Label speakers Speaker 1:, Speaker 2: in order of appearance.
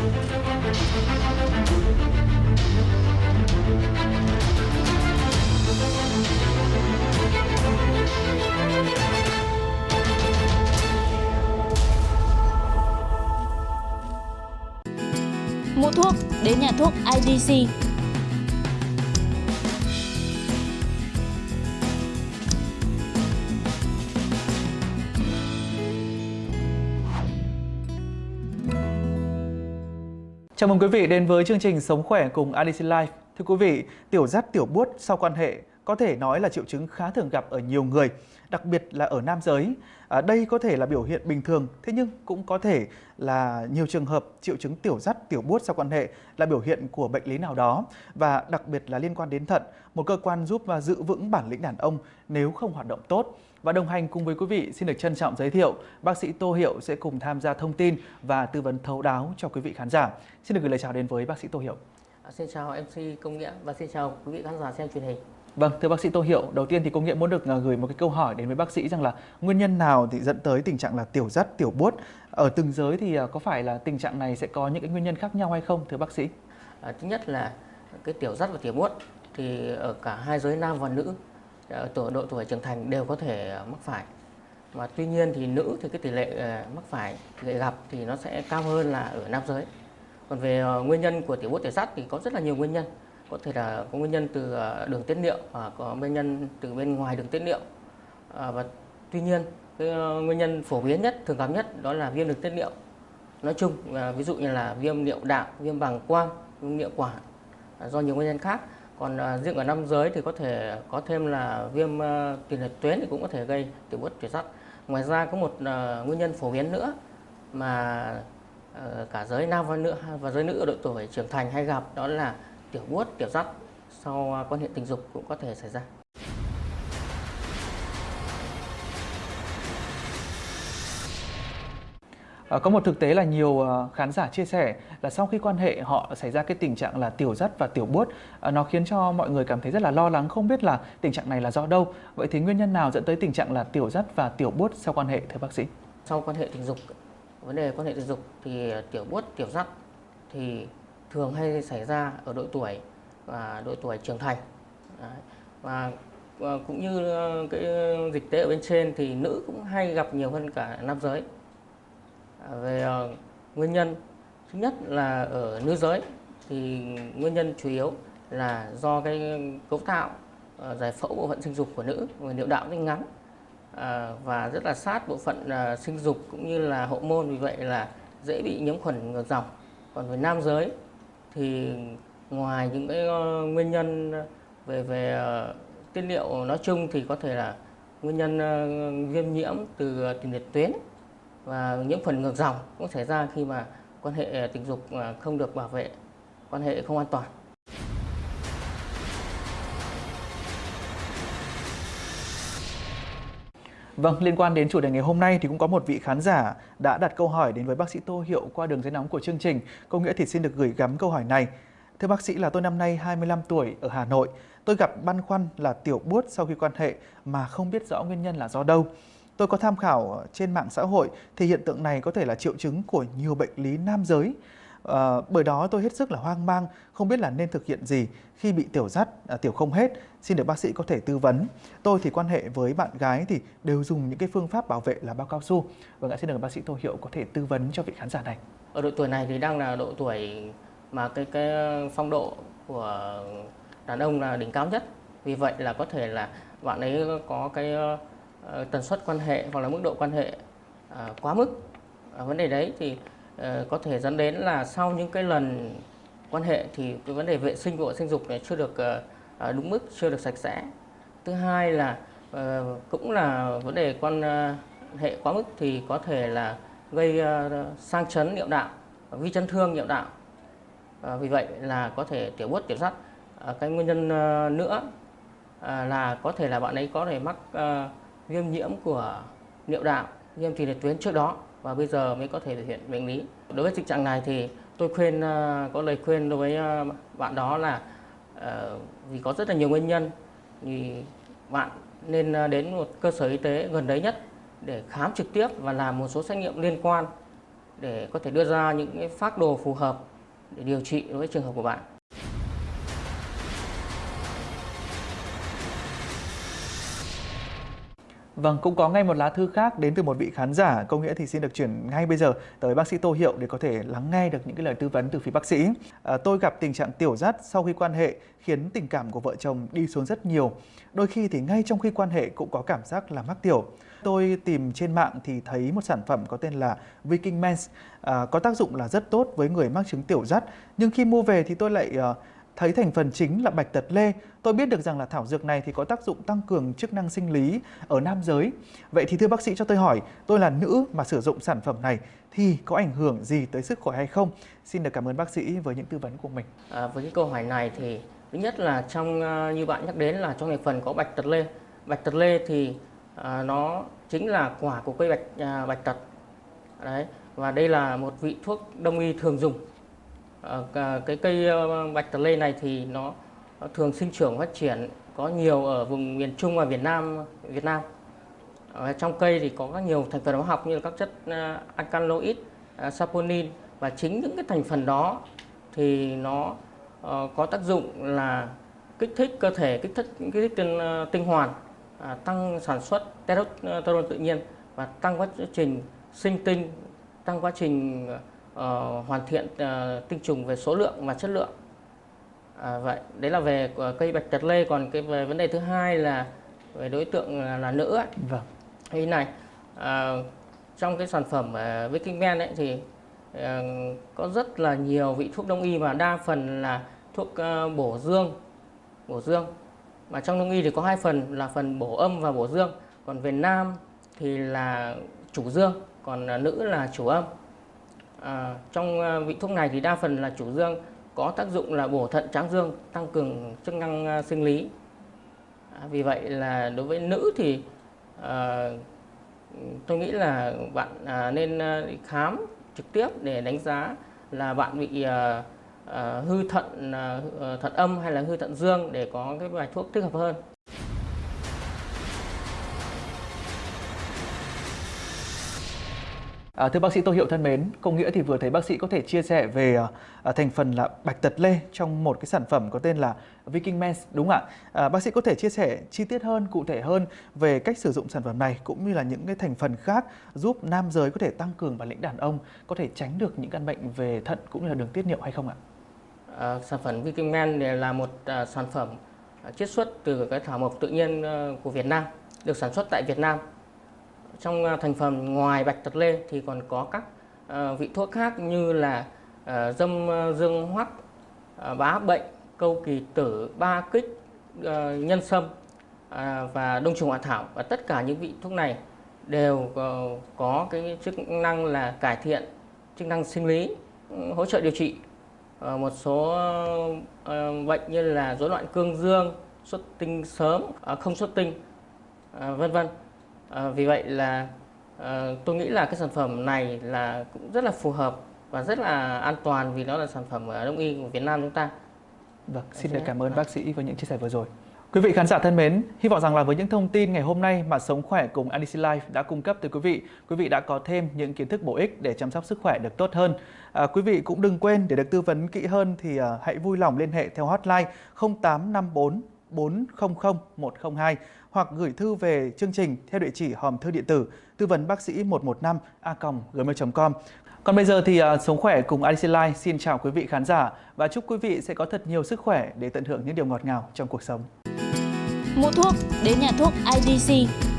Speaker 1: Mua thuốc đến nhà thuốc IDC.
Speaker 2: Chào mừng quý vị đến với chương trình Sống khỏe cùng ADC Life. Thưa quý vị, tiểu dắt tiểu buốt sau quan hệ có thể nói là triệu chứng khá thường gặp ở nhiều người, đặc biệt là ở nam giới. À, đây có thể là biểu hiện bình thường, thế nhưng cũng có thể là nhiều trường hợp triệu chứng tiểu dắt tiểu buốt sau quan hệ là biểu hiện của bệnh lý nào đó và đặc biệt là liên quan đến thận, một cơ quan giúp và giữ vững bản lĩnh đàn ông nếu không hoạt động tốt. Và đồng hành cùng với quý vị xin được trân trọng giới thiệu bác sĩ Tô Hiệu sẽ cùng tham gia thông tin và tư vấn thấu đáo cho quý vị khán giả. Xin được gửi lời chào đến với bác sĩ Tô Hiệu.
Speaker 3: À, xin chào MC Công Nghĩa và xin chào quý vị khán giả xem truyền hình.
Speaker 2: Vâng, thưa bác sĩ Tô Hiệu, đầu tiên thì Công Nghĩa muốn được à, gửi một cái câu hỏi đến với bác sĩ rằng là nguyên nhân nào thì dẫn tới tình trạng là tiểu dắt, tiểu buốt ở từng giới thì à, có phải là tình trạng này sẽ có những cái nguyên nhân khác nhau hay không thưa bác sĩ?
Speaker 3: À, thứ nhất là cái tiểu dắt và tiểu buốt thì ở cả hai giới nam và nữ Ờ, tuổi độ tuổi trưởng thành đều có thể ờ, mắc phải. Mà tuy nhiên thì nữ thì cái tỷ lệ ờ, mắc phải lệ gặp thì nó sẽ cao hơn là ở nam giới. Còn về nguyên nhân của tiểu buốt tiểu sắt thì có rất là nhiều nguyên nhân có thể là có nguyên nhân từ đường tiết niệu và có nguyên nhân từ bên ngoài đường tiết niệu à, và tuy nhiên cái nguyên nhân phổ biến nhất thường gặp nhất đó là viêm đường tiết niệu nói chung ví dụ như là viêm niệu đạo viêm bàng quang viêm niệu quản à, do nhiều nguyên nhân khác còn à, riêng ở nam giới thì có thể có thêm là viêm à, tiền liệt tuyến thì cũng có thể gây tiểu buốt tuyệt sắt ngoài ra có một à, nguyên nhân phổ biến nữa mà ờ, cả giới nam và nữ và giới nữ ở độ tuổi trưởng thành hay gặp đó là tiểu buốt, tiểu dắt sau à, quan hệ tình dục cũng có thể xảy ra.
Speaker 2: Ờ, có một thực tế là nhiều ờ, khán giả chia sẻ là sau khi quan hệ họ xảy ra cái tình trạng là tiểu dắt và tiểu buốt ờ, nó khiến cho mọi người cảm thấy rất là lo lắng, không biết là tình trạng này là do đâu. Vậy thì nguyên nhân nào dẫn tới tình trạng là tiểu dắt và tiểu buốt sau quan hệ, thưa bác sĩ?
Speaker 3: Sau quan hệ tình dục, vấn đề quan hệ tình dục thì tiểu buốt, tiểu dắt thì thường hay xảy ra ở độ tuổi và độ tuổi trưởng thành. Đấy. và cũng như cái dịch tễ ở bên trên thì nữ cũng hay gặp nhiều hơn cả nam giới về ờ, nguyên nhân. Thứ nhất là ở nữ giới thì nguyên nhân chủ yếu là do cái cấu tạo ờ, giải phẫu bộ phận sinh dục của nữ, và niệu đạo rất ngắn. Ờ, và rất là sát bộ phận sinh dục cũng như là hậu môn, vì vậy là dễ bị nhiễm khuẩn ngược dòng. Còn với nam giới thì ngoài những cái nguyên nhân về về tiết niệu nói chung thì có thể là nguyên nhân viêm nhiễm từ tiền liệt tuyến và nhiễm khuẩn ngược dòng cũng xảy ra khi mà quan hệ à, tình dục à, không được bảo vệ quan hệ không an toàn
Speaker 2: Vâng, liên quan đến chủ đề ngày hôm nay thì cũng có một vị khán giả đã đặt câu hỏi đến với bác sĩ Tô Hiệu qua đường dây nóng của chương trình. Câu nghĩa thì xin được gửi gắm câu hỏi này. Thưa bác sĩ là tôi năm nay 25 tuổi ở Hà Nội. Tôi gặp băn khoăn là tiểu buốt sau khi quan hệ mà không biết rõ nguyên nhân là do đâu. Tôi có tham khảo trên mạng xã hội thì hiện tượng này có thể là triệu chứng của nhiều bệnh lý nam giới. À, bởi đó tôi hết sức là hoang mang, không biết là nên thực hiện gì khi bị tiểu dắt, à, tiểu không hết. Xin được bác sĩ có thể tư vấn. Tôi thì quan hệ với bạn gái thì đều dùng những cái phương pháp bảo vệ là bao cao su. Vâng ạ, xin được bác sĩ Tô Hiệu có thể tư vấn cho vị khán giả này.
Speaker 3: Ở độ tuổi này thì đang là độ tuổi mà cái cái phong độ của đàn ông là đỉnh cao nhất. Vì vậy là có thể là bạn ấy có cái Ờ, tần suất quan hệ hoặc là mức độ quan hệ ờ, quá mức. Vấn đề đấy thì ờ, có thể dẫn đến là sau những cái lần quan hệ thì cái vấn đề vệ sinh của sinh dục này chưa được đúng mức, chưa được sạch sẽ. Thứ hai là cũng là vấn đề quan hệ quá mức thì có thể là gây sang chấn niệu đạo, vi chấn thương niệu đạo. Vì vậy là có thể tiểu buốt tiểu sắt. Cái nguyên nhân nữa là có thể là bạn ấy có thể mắc viêm nhiễm của niệu đạo, viêm thùy liệt tuyến trước đó và bây giờ mới có thể thực hiện bệnh lý. Đối với tình trạng này thì tôi khuyên ờ, có lời khuyên đối với ờ, bạn đó là ờ, vì có rất là nhiều nguyên nhân thì bạn nên đến một cơ sở y tế gần đấy nhất để khám trực tiếp và làm một số xét nghiệm liên quan để có thể đưa ra những cái phác đồ phù hợp để điều trị đối với trường hợp của bạn.
Speaker 2: Vâng, cũng có ngay một lá thư khác đến từ một vị khán giả. Câu nghĩa thì xin được chuyển ngay bây giờ tới bác sĩ Tô Hiệu để có thể lắng nghe được những cái lời tư vấn từ phía bác sĩ. À, tôi gặp tình trạng tiểu dắt sau khi quan hệ khiến tình cảm của vợ chồng đi xuống rất nhiều. Đôi khi thì ngay trong khi quan hệ cũng có cảm giác là mắc tiểu. Tôi tìm trên mạng thì thấy một sản phẩm có tên là Viking Mens à, có tác dụng là rất tốt với người mắc chứng tiểu dắt. Nhưng khi mua về thì tôi lại À, thấy thành phần chính là bạch tật lê. Tôi biết được rằng là thảo dược này thì có tác dụng tăng cường chức năng sinh lý ở nam giới. Vậy thì thưa bác sĩ cho tôi hỏi, tôi là nữ mà sử dụng sản phẩm này thì có ảnh hưởng gì tới sức khỏe hay không? Xin được cảm ơn bác sĩ với những tư vấn của mình.
Speaker 3: À, với cái câu hỏi này thì thứ nhất là trong à, như bạn nhắc đến là trong thành phần có bạch tật lê. Bạch tật lê thì à, nó chính là quả của cây bạch à, bạch tật. Đấy và đây là một vị thuốc đông y thường dùng Ờ, cái cây ờ, bạch tật lê này thì nó thường sinh trưởng phát triển có nhiều ở vùng miền Trung và Việt Nam Việt Nam. Ở trong cây thì có các nhiều thành phần hóa học như là các chất alkaloid, saponin và chính những cái thành phần đó thì nó có tác dụng là kích thích cơ thể, kích thích kích thích tinh, tinh hoàn, à, tăng sản xuất testosterone tự nhiên và tăng quá trình sinh tinh, tăng quá trình uh, hoàn thiện uh, tinh trùng về số lượng và chất lượng. À, vậy đấy là về cây bạch tật lê. Còn cái về vấn đề thứ hai là về đối tượng là, là nữ ấy.
Speaker 2: vâng.
Speaker 3: Thế này à, trong cái sản phẩm uh, Viking Men ấy thì uh, có rất là nhiều vị thuốc đông y và đa phần là thuốc uh, bổ dương bổ dương. Mà trong đông y thì có hai phần là phần bổ âm và bổ dương. Còn về nam thì là chủ dương còn nữ là chủ âm À, trong à, vị thuốc này thì đa phần là chủ dương có tác dụng là bổ thận tráng dương, tăng cường chức năng à, sinh lý. À, vì vậy là đối với nữ thì à, tôi nghĩ là bạn à, nên à, khám trực tiếp để đánh giá là bạn bị à, à, hư thận à, thận âm hay là hư thận dương để có cái bài thuốc thích hợp hơn.
Speaker 2: À, thưa bác sĩ Tô Hiệu thân mến, công nghĩa thì vừa thấy bác sĩ có thể chia sẻ về à, à, thành phần là bạch tật lê trong một cái sản phẩm có tên là Viking Mens đúng không ạ? À, bác sĩ có thể chia sẻ chi tiết hơn, cụ thể hơn về cách sử dụng sản phẩm này cũng như là những cái thành phần khác giúp nam giới có thể tăng cường bản lĩnh đàn ông, có thể tránh được những căn bệnh về thận cũng như là đường tiết niệu hay không ạ?
Speaker 3: À, sản phẩm Viking Men là một à, sản phẩm à, chiết xuất từ cái thảo mộc tự nhiên à, của Việt Nam, được sản xuất tại Việt Nam trong à, thành phần ngoài bạch tật lê thì còn có các uh, vị thuốc khác như là uh, dâm dương hoắc, uh, bá bệnh, câu kỳ tử, ba kích, uh, nhân sâm uh, và đông trùng hạ thảo và tất cả những vị thuốc này đều uh, có cái chức năng là cải thiện chức năng sinh lý, hỗ trợ điều trị uh, một số uh, bệnh như là rối loạn cương dương, xuất tinh sớm, uh, không xuất tinh, uh, vân vân. À, vì vậy là à, tôi nghĩ là cái sản phẩm này là cũng rất là phù hợp và rất là an toàn vì nó là sản phẩm ở đông y của Việt Nam chúng ta.
Speaker 2: Vâng, xin được cảm ơn bác sĩ với những chia sẻ vừa rồi. Quý vị khán giả thân mến, hy vọng rằng là với những thông tin ngày hôm nay mà Sống Khỏe cùng ADC Life đã cung cấp tới quý vị, quý vị đã có thêm những kiến thức bổ ích để chăm sóc sức khỏe được tốt hơn. À, quý vị cũng đừng quên để được tư vấn kỹ hơn thì uh, hãy vui lòng liên hệ theo hotline 0854 400 102 hoặc gửi thư về chương trình theo địa chỉ hòm thư điện tử tư vấn bác sĩ 115 a gmail.com. Còn bây giờ thì uh, Sống Khỏe cùng IDC Life xin chào quý vị khán giả và chúc quý vị sẽ có thật nhiều sức khỏe để tận hưởng những điều ngọt ngào trong cuộc sống.
Speaker 1: Mua thuốc đến nhà thuốc IDC